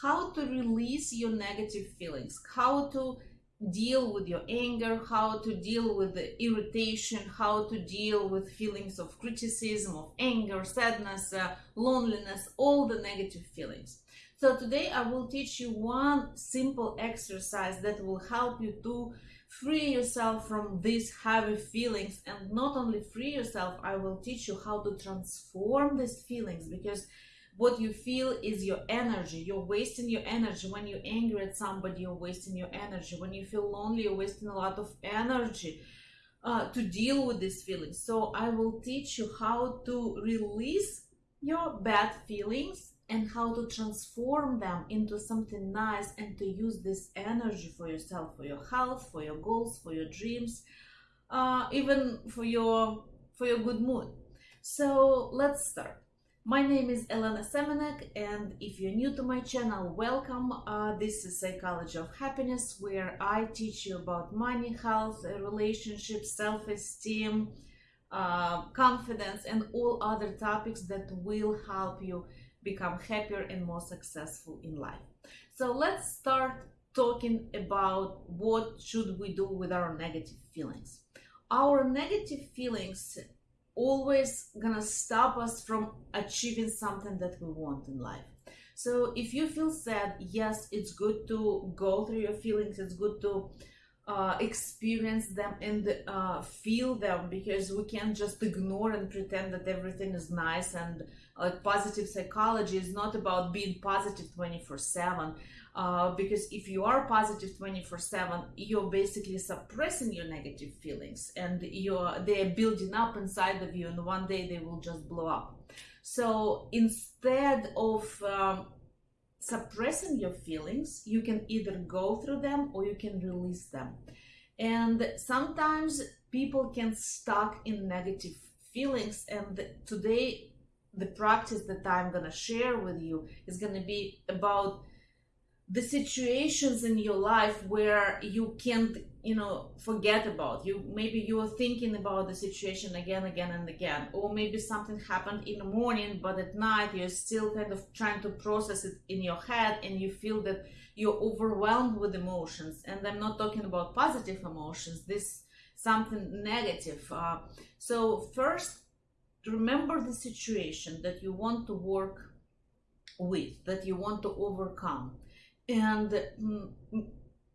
how to release your negative feelings, how to deal with your anger, how to deal with the irritation, how to deal with feelings of criticism, of anger, sadness, uh, loneliness, all the negative feelings. So today I will teach you one simple exercise that will help you to free yourself from these heavy feelings and not only free yourself, I will teach you how to transform these feelings because what you feel is your energy. You're wasting your energy. When you're angry at somebody you're wasting your energy. When you feel lonely you're wasting a lot of energy uh, to deal with these feelings. So i will teach you how to release your bad feelings and how to transform them into something nice and to use this energy for yourself for your health for your goals for your dreams uh, even for your for your good mood. So let's start my name is Elena Semenek, and if you're new to my channel, welcome. Uh, this is Psychology of Happiness, where I teach you about money, health, relationships, self-esteem, uh, confidence, and all other topics that will help you become happier and more successful in life. So let's start talking about what should we do with our negative feelings. Our negative feelings always gonna stop us from achieving something that we want in life. So if you feel sad, yes, it's good to go through your feelings. It's good to uh, experience them and uh, feel them because we can't just ignore and pretend that everything is nice and uh, positive psychology is not about being positive 24 7 uh, because if you are positive 24 7 you're basically suppressing your negative feelings and you're they're building up inside of you and one day they will just blow up. So instead of um, suppressing your feelings you can either go through them or you can release them. And sometimes people can stuck in negative feelings and today the practice that i'm going to share with you is going to be about the situations in your life where you can't you know forget about. You maybe you are thinking about the situation again again and again. Or maybe something happened in the morning but at night you're still kind of trying to process it in your head and you feel that you're overwhelmed with emotions. And i'm not talking about positive emotions. This something negative. Uh, so first remember the situation that you want to work with that you want to overcome and mm,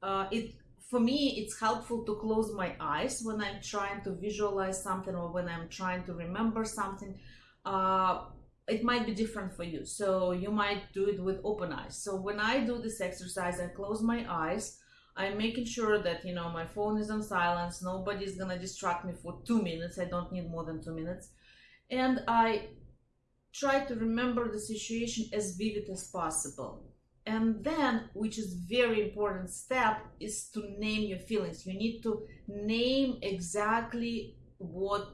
uh, it for me it's helpful to close my eyes when i'm trying to visualize something or when i'm trying to remember something. Uh, it might be different for you so you might do it with open eyes. So when i do this exercise i close my eyes i'm making sure that you know my phone is on silence nobody's gonna distract me for two minutes i don't need more than two minutes. And i try to remember the situation as vivid as possible and then which is very important step is to name your feelings. You need to name exactly what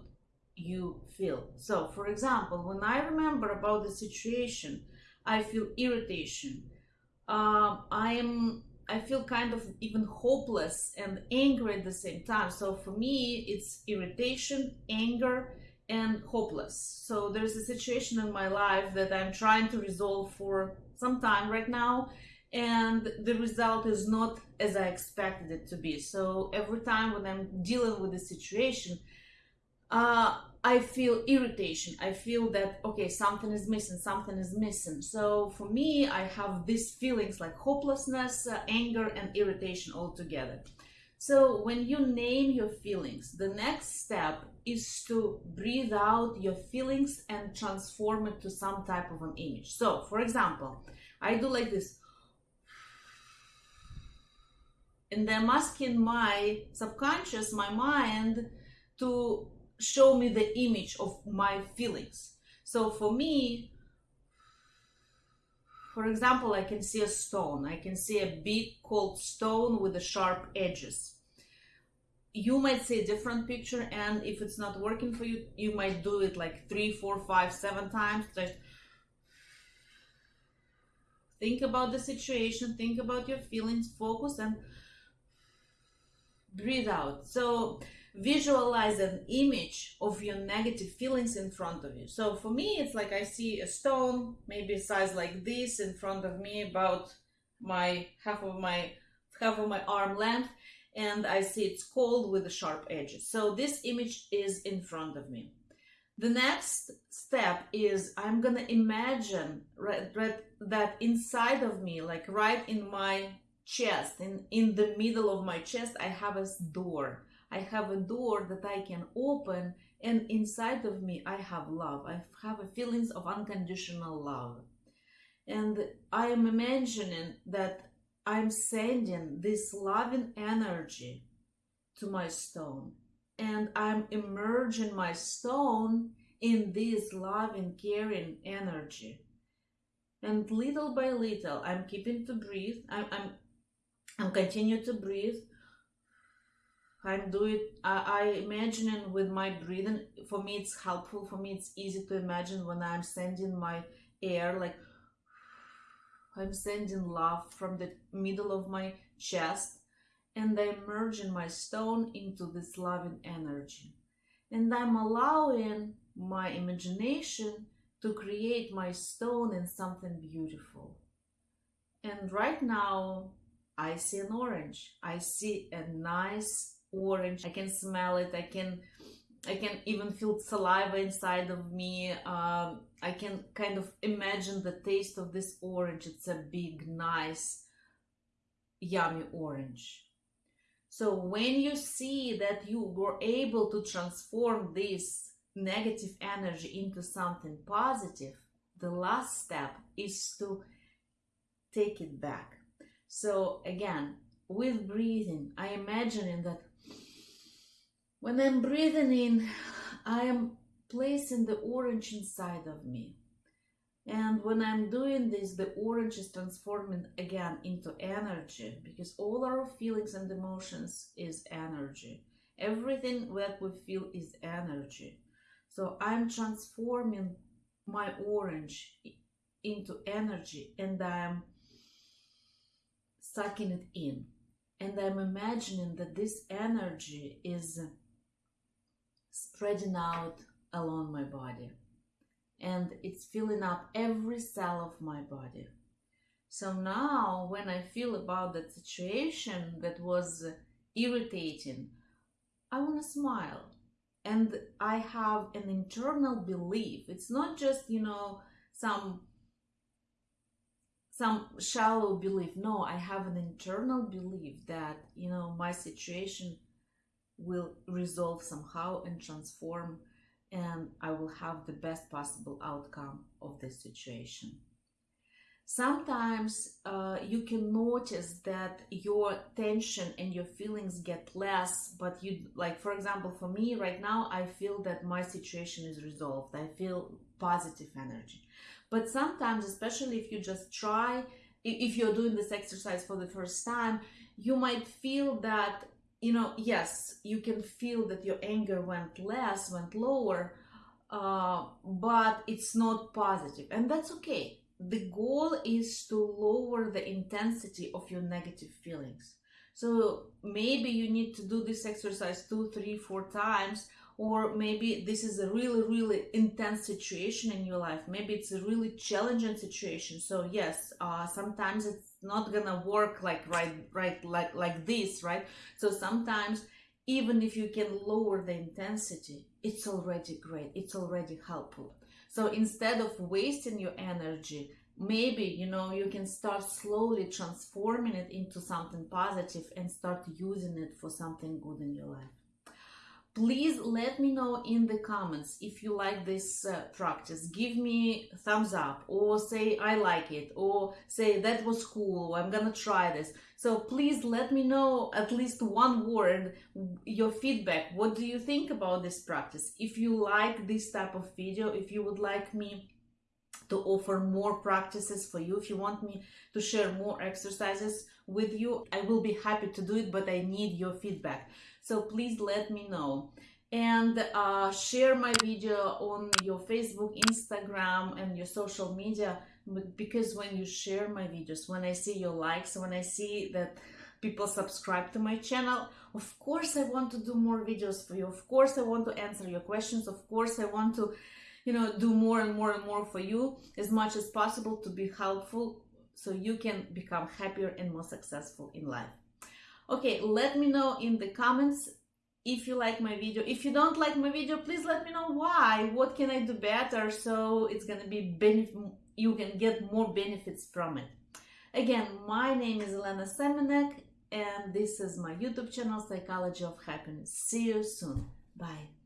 you feel. So for example when i remember about the situation i feel irritation. Um, i am i feel kind of even hopeless and angry at the same time. So for me it's irritation anger and hopeless. So there's a situation in my life that i'm trying to resolve for some time right now and the result is not as I expected it to be. So every time when I'm dealing with the situation, uh, I feel irritation. I feel that, okay, something is missing, something is missing. So for me, I have these feelings like hopelessness, uh, anger, and irritation all together. So when you name your feelings, the next step is to breathe out your feelings and transform it to some type of an image. So for example, I do like this. And I'm asking my subconscious, my mind, to show me the image of my feelings. So for me, for example, I can see a stone. I can see a big cold stone with the sharp edges. You might see a different picture, and if it's not working for you, you might do it like three, four, five, seven times. Just think about the situation think about your feelings focus and breathe out so visualize an image of your negative feelings in front of you. So for me, it's like I see a stone, maybe size like this in front of me, about my half of my half of my arm length, and I see it's cold with the sharp edges. So this image is in front of me. The next step is I'm gonna imagine right, right, that inside of me, like right in my chest, in, in the middle of my chest, I have a door I have a door that I can open, and inside of me, I have love. I have a feelings of unconditional love. And I am imagining that I'm sending this loving energy to my stone. And I'm immersing my stone in this loving, caring energy. And little by little, I'm keeping to breathe. I'm, I'm, I'm continue to breathe I'm doing I, I imagine with my breathing. For me it's helpful. For me it's easy to imagine when I'm sending my air like I'm sending love from the middle of my chest and I'm merging my stone into this loving energy. And I'm allowing my imagination to create my stone in something beautiful. And right now I see an orange. I see a nice orange. I can smell it. I can I can even feel saliva inside of me. Um, I can kind of imagine the taste of this orange. It's a big, nice, yummy orange. So when you see that you were able to transform this negative energy into something positive, the last step is to take it back. So again, with breathing, I imagine that when I'm breathing in, I am placing the orange inside of me. And when I'm doing this, the orange is transforming again into energy because all our feelings and emotions is energy. Everything that we feel is energy. So I'm transforming my orange into energy and I'm sucking it in. And I'm imagining that this energy is spreading out along my body and it's filling up every cell of my body. So now, when I feel about that situation that was irritating, I want to smile. And I have an internal belief. It's not just, you know, some some shallow belief. No, I have an internal belief that, you know, my situation will resolve somehow and transform and I will have the best possible outcome of this situation. Sometimes uh, you can notice that your tension and your feelings get less, but you, like, for example, for me right now, I feel that my situation is resolved. I feel positive energy. But sometimes, especially if you just try, if you're doing this exercise for the first time, you might feel that you know, yes, you can feel that your anger went less, went lower, uh, but it's not positive, and that's okay. The goal is to lower the intensity of your negative feelings. So maybe you need to do this exercise two, three, four times, or maybe this is a really, really intense situation in your life. Maybe it's a really challenging situation. So yes, uh, sometimes it's not gonna work like right right like like this right so sometimes even if you can lower the intensity it's already great it's already helpful so instead of wasting your energy maybe you know you can start slowly transforming it into something positive and start using it for something good in your life please let me know in the comments if you like this uh, practice. Give me thumbs up or say i like it or say that was cool i'm gonna try this. So please let me know at least one word your feedback. What do you think about this practice? If you like this type of video if you would like me to offer more practices for you if you want me to share more exercises with you i will be happy to do it but i need your feedback so please let me know and uh, share my video on your Facebook, Instagram, and your social media because when you share my videos, when I see your likes, when I see that people subscribe to my channel. Of course, I want to do more videos for you. Of course, I want to answer your questions. Of course, I want to, you know, do more and more and more for you as much as possible to be helpful so you can become happier and more successful in life. Okay, let me know in the comments if you like my video. If you don't like my video, please let me know why. What can I do better so it's gonna be benefit you can get more benefits from it. Again, my name is Elena Semenek and this is my YouTube channel, Psychology of Happiness. See you soon. Bye.